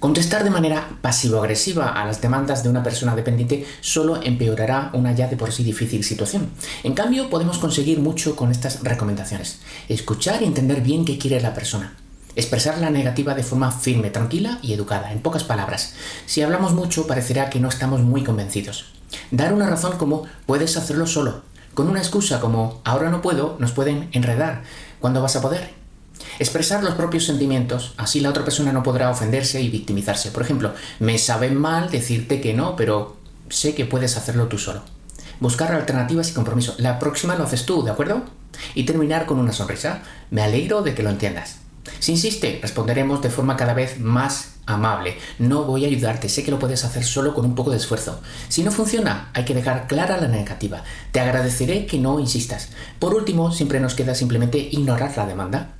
Contestar de manera pasivo-agresiva a las demandas de una persona dependiente solo empeorará una ya de por sí difícil situación. En cambio, podemos conseguir mucho con estas recomendaciones. Escuchar y entender bien qué quiere la persona. Expresar la negativa de forma firme, tranquila y educada, en pocas palabras. Si hablamos mucho, parecerá que no estamos muy convencidos. Dar una razón como puedes hacerlo solo. Con una excusa como ahora no puedo, nos pueden enredar. ¿Cuándo vas a poder? Expresar los propios sentimientos, así la otra persona no podrá ofenderse y victimizarse. Por ejemplo, me sabe mal decirte que no, pero sé que puedes hacerlo tú solo. Buscar alternativas y compromiso. La próxima lo haces tú, ¿de acuerdo? Y terminar con una sonrisa. Me alegro de que lo entiendas. Si insiste, responderemos de forma cada vez más amable. No voy a ayudarte, sé que lo puedes hacer solo con un poco de esfuerzo. Si no funciona, hay que dejar clara la negativa. Te agradeceré que no insistas. Por último, siempre nos queda simplemente ignorar la demanda